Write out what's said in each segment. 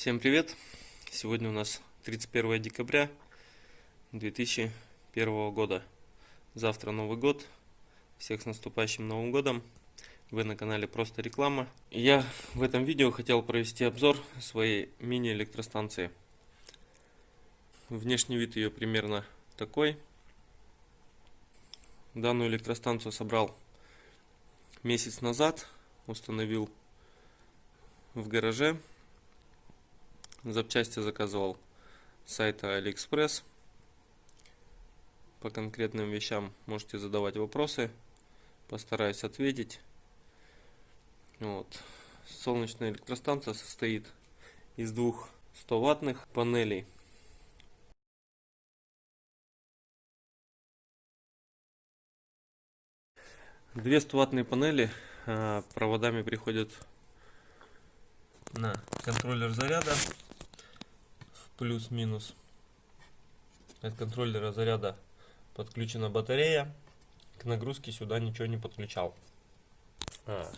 Всем привет! Сегодня у нас 31 декабря 2001 года. Завтра Новый год. Всех с наступающим Новым годом. Вы на канале Просто Реклама. Я в этом видео хотел провести обзор своей мини-электростанции. Внешний вид ее примерно такой. Данную электростанцию собрал месяц назад. Установил в гараже Запчасти заказывал с сайта Алиэкспресс. По конкретным вещам можете задавать вопросы. Постараюсь ответить. Вот. Солнечная электростанция состоит из двух 100 ваттных панелей. Две 100 ваттные панели а, проводами приходят на контроллер заряда плюс-минус. От контроллера заряда подключена батарея. К нагрузке сюда ничего не подключал. А,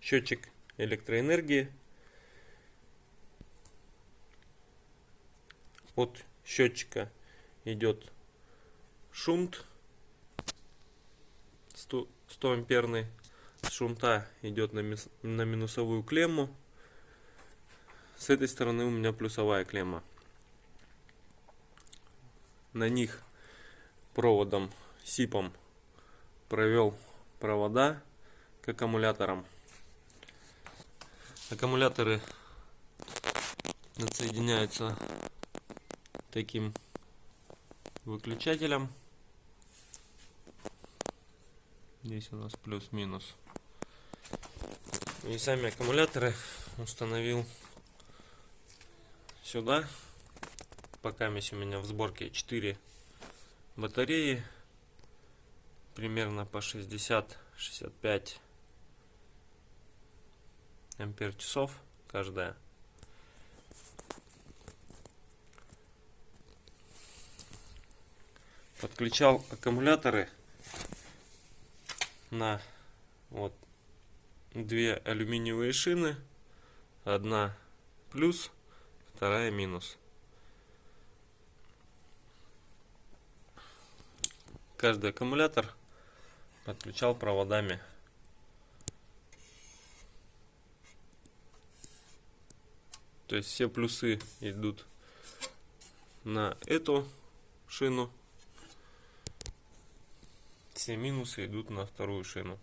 счетчик электроэнергии. От счетчика идет шунт 100, 100 амперный. С шунта идет на, на минусовую клемму. С этой стороны у меня плюсовая клемма на них проводом сипом провел провода к аккумуляторам. Аккумуляторы отсоединяются таким выключателем. Здесь у нас плюс-минус. И сами аккумуляторы установил сюда пока у меня в сборке 4 батареи примерно по 60-65 ампер часов каждая. Подключал аккумуляторы на вот две алюминиевые шины одна плюс вторая минус каждый аккумулятор подключал проводами. То есть все плюсы идут на эту шину, все минусы идут на вторую шину.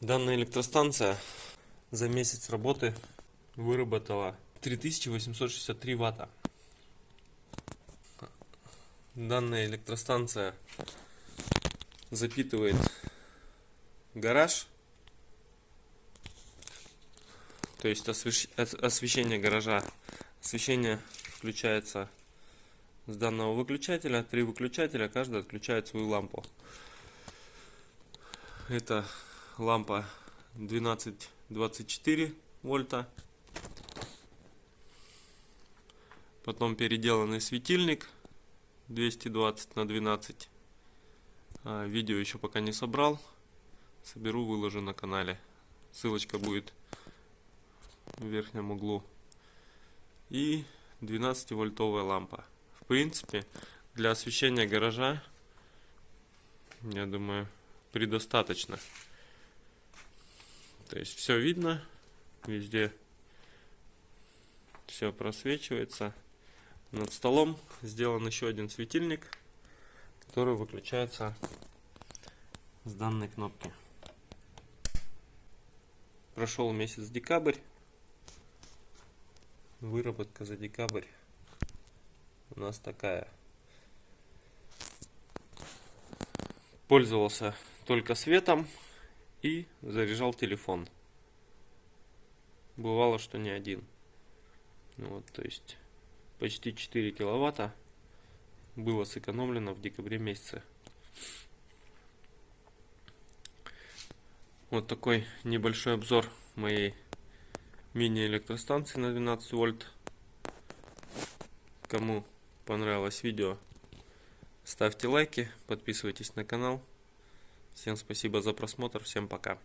Данная электростанция за месяц работы выработала 3863 ватта. Данная электростанция запитывает гараж, то есть освещение гаража. Освещение включается с данного выключателя. Три выключателя, каждый отключает свою лампу. Это лампа 12-24 вольта. Потом переделанный светильник 220 на 12 а, видео еще пока не собрал. Соберу выложу на канале. Ссылочка будет в верхнем углу. И 12 вольтовая лампа. В принципе для освещения гаража я думаю предостаточно. То есть все видно везде все просвечивается над столом сделан еще один светильник, который выключается с данной кнопки. Прошел месяц декабрь. Выработка за декабрь у нас такая. Пользовался только светом и заряжал телефон. Бывало, что не один. Вот, то есть почти 4 киловатта было сэкономлено в декабре месяце. Вот такой небольшой обзор моей мини-электростанции на 12 вольт. Кому понравилось видео, ставьте лайки, подписывайтесь на канал. Всем спасибо за просмотр, всем пока.